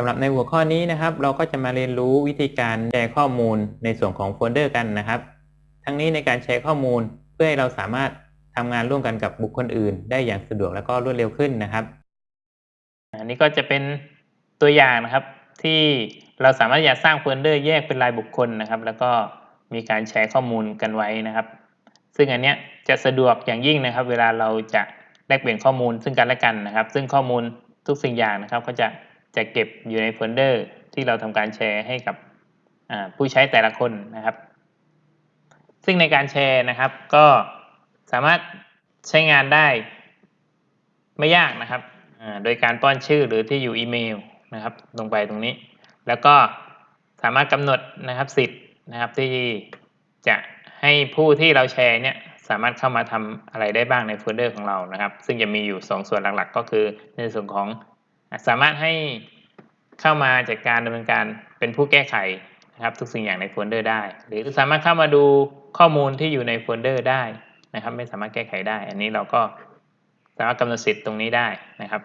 สำหรับในหัวข้อนี้นะครับ เราก็จะมาเรียนรู้วิธีการแชร์ข้อมูลในส่วนของโฟลเดอร์กันนะครับ ทั้งนี้ในการแชร์ข้อมูลเพื่อให้เราสามารถทำงานร่วมกันกับบุคคลอื่น ได้อย่างสะดวกและก็รวดเร็วขึ้นนะครับ อันนี้ก็จะเป็นตัวอย่างนะครับ ที่เราสามารถจะสร้างโฟลเดอร์แยกเป็นรายบุคคลนะครับ แล้วก็มีการแชร์ข้อมูลกันไว้นะครับ ซึ่งอันเนี้ยจะสะดวกอย่างยิ่งนะครับ เวลาเราจะแลกเปลี่ยนข้อมูลซึ่งกันและกันนะครับ ซึ่งข้อมูลทุกสิ่งอย่างนะครับ ก็จะ จะเก็บอยู่ในโฟลเดอร์ที่เราทำการแชร์ให้กับผู้ใช้แต่ละคนนะครับ ซึ่งในการแชร์นะครับ ก็สามารถใช้งานได้ไม่ยากนะครับ โดยการป้อนชื่อหรือที่อยู่อีเมลนะครับ ลงไปตรงนี้ แล้วก็สามารถกำหนดนะครับสิทธิ์นะครับที่จะให้ผู้ที่เราแชร์เนี่ยสามารถเข้ามาทำอะไรได้บ้างในโฟลเดอร์ของเรานะครับ ซึ่งจะมีอยู่ 2 ส่วนหลักๆ ก็คือในส่วนของ สามารถให้เข้ามาจัดการดำเนินการเป็นผู้แก้ไขนะครับทุกสิ่งอย่างในโฟลเดอร์ได้ หรือสามารถเข้ามาดูข้อมูลที่อยู่ในโฟลเดอร์ได้นะครับ ไม่สามารถแก้ไขได้ อันนี้เราก็สามารถกำหนดสิทธิ์ตรงนี้ได้นะครับ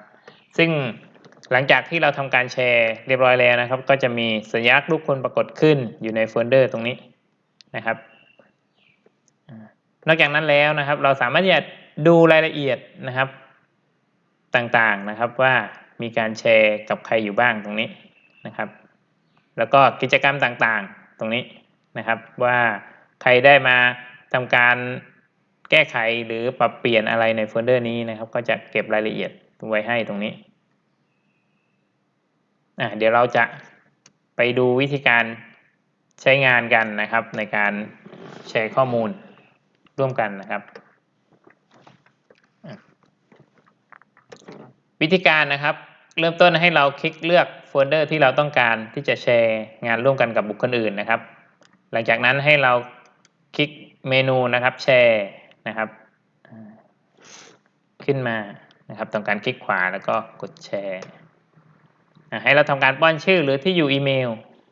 ซึ่งหลังจากที่เราทำการแชร์เรียบร้อยแล้วนะครับ ก็จะมีสัญลักษณ์รูปคนปรากฏขึ้นอยู่ในโฟลเดอร์ตรงนี้นะครับ นอกจากนั้นแล้วนะครับ เราสามารถจะดูรายละเอียดนะครับต่างๆนะครับว่า มีการแชร์กับใครอยู่บ้างตรงนี้นะครับ แล้วก็กิจกรรมต่างๆตรงนี้นะครับ ว่าใครได้มาทำการแก้ไขหรือปรับเปลี่ยนอะไรในโฟลเดอร์นี้นะครับ ก็จะเก็บรายละเอียดไว้ให้ตรงนี้อะเดี๋ยวเราจะไปดูวิธีการใช้งานกันนะครับ ในการแชร์ข้อมูลร่วมกันนะครับ วิธีการนะครับ เริ่มต้นให้เราคลิกเลือกโฟลเดอร์ที่เราต้องการที่จะแชร์งานร่วมกันกับบุคคลอื่นนะครับ หลังจากนั้นให้เราคลิกเมนูนะครับแชร์นะครับ ขึ้นมานะครับต้องการคลิกขวาแล้วก็กดแชร์ให้เราทำการป้อนชื่อหรือที่อยู่อีเมล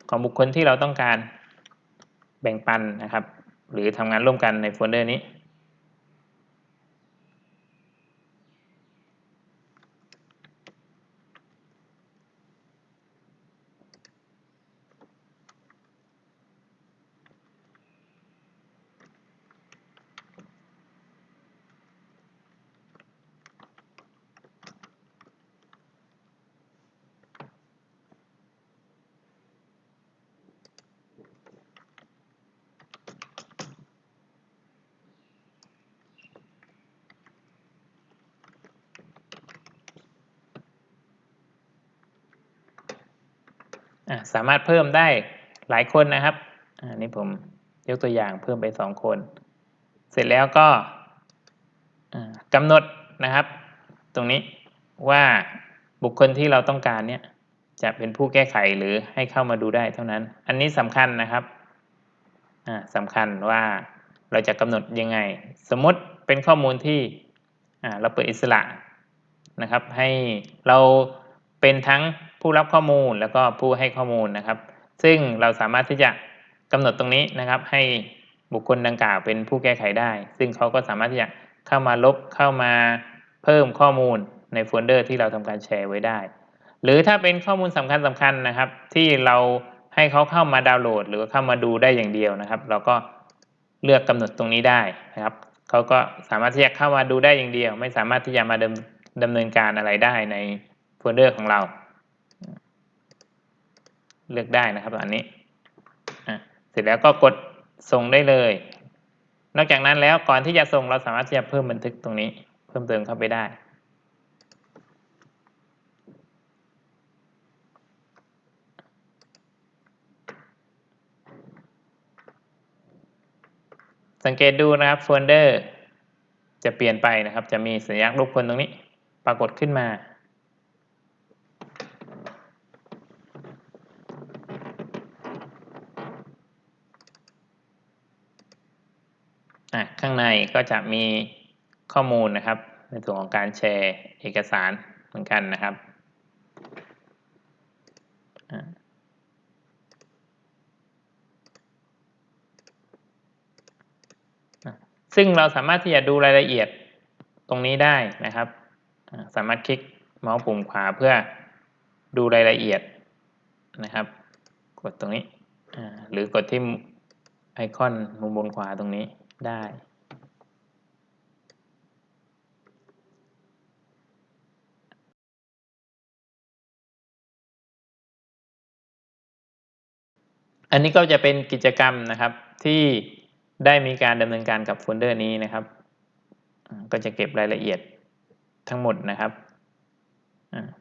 ของบุคคลที่เราต้องการแบ่งปันนะครับ หรือทำงานร่วมกันในโฟลเดอร์นี้ สามารถเพิ่มได้หลายคนนะครับอันนี้ผมยกตัวอย่างเพิ่มไปสองคน เสร็จแล้วก็กำหนดนะครับ ตรงนี้ว่าบุคคลที่เราต้องการเนี่ยจะเป็นผู้แก้ไขหรือให้เข้ามาดูได้เท่านั้น อันนี้สำคัญนะครับสำคัญว่าเราจะกำหนดยังไง สมมติเป็นข้อมูลที่เราเปิดอิสระนะครับ ให้เราเป็นทั้ง ผู้รับข้อมูลแล้วก็ผู้ให้ข้อมูลนะครับ ซึ่งเราสามารถที่จะกำหนดตรงนี้นะครับ ให้บุคคลดังกล่าวเป็นผู้แก้ไขได้ ซึ่งเขาก็สามารถที่จะเข้ามาลบเข้ามาเพิ่มข้อมูลในโฟลเดอร์ที่เราทำการแชร์ไว้ได้ หรือถ้าเป็นข้อมูลสำคัญสำคัญนะครับ ที่เราให้เขาเข้ามาดาวน์โหลด หรือเข้ามาดูได้อย่างเดียวนะครับ เราก็เลือกกำหนดตรงนี้ได้นะครับเขาก็สามารถที่จะเข้ามาดูได้อย่างเดียว ไม่สามารถที่จะมาดำดำเนินการอะไรได้ในโฟลเดอร์ของเรา เลือกได้นะครับอันนี้เสร็จแล้วก็กดส่งได้เลย นอกจากนั้นแล้วก่อนที่จะส่งเราสามารถที่จะเพิ่มบันทึกตรงนี้ เพิ่มเติมเข้าไปได้สังเกตดูนะครับโฟลเดอร์จะเปลี่ยนไปนะครับ จะมีสัญลักษณ์รูปคนตรงนี้ ปรากฏขึ้นมา ข้างในก็จะมีข้อมูลนะครับ ในส่วนของการแชร์เอกสารเหมือนกันนะครับซึ่งเราสามารถที่จะดูรายละเอียดตรงนี้ได้นะครับ สามารถคลิกเมาส์ปุ่มขวาเพื่อดูรายละเอียดนะครับ กดตรงนี้หรือกดที่ไอคอนมุมบนขวาตรงนี้ ได้ อันนี้ก็จะเป็นกิจกรรมนะครับที่ได้มีการดำเนินการกับโฟลเดอร์นี้นะครับ ก็จะเก็บรายละเอียดทั้งหมดนะครับ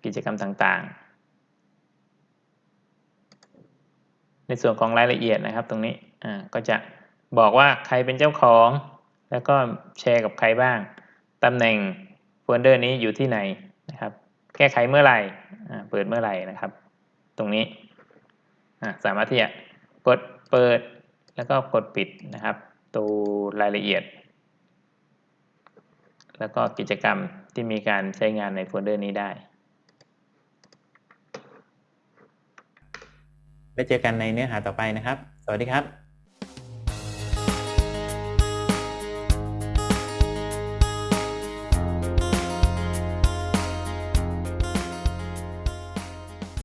กิจกรรมต่างๆ ในส่วนของรายละเอียดนะครับตรงนี้ก็จะ บอกว่าใครเป็นเจ้าของ แล้วก็แชร์กับใครบ้างตำแหน่งโฟลเดอร์นี้อยู่ที่ไหนนะครับแก้ไขเมื่อไหร่เปิดเมื่อไหร่นะครับ ตรงนี้สามารถที่จะกดเปิดแล้วก็กดปิดนะครับตัวรายละเอียด แล้วก็กิจกรรมที่มีการใช้งานในโฟลเดอร์นี้ได้แล้เจอกันในเนื้อหาต่อไปนะครับ สวัสดีครับ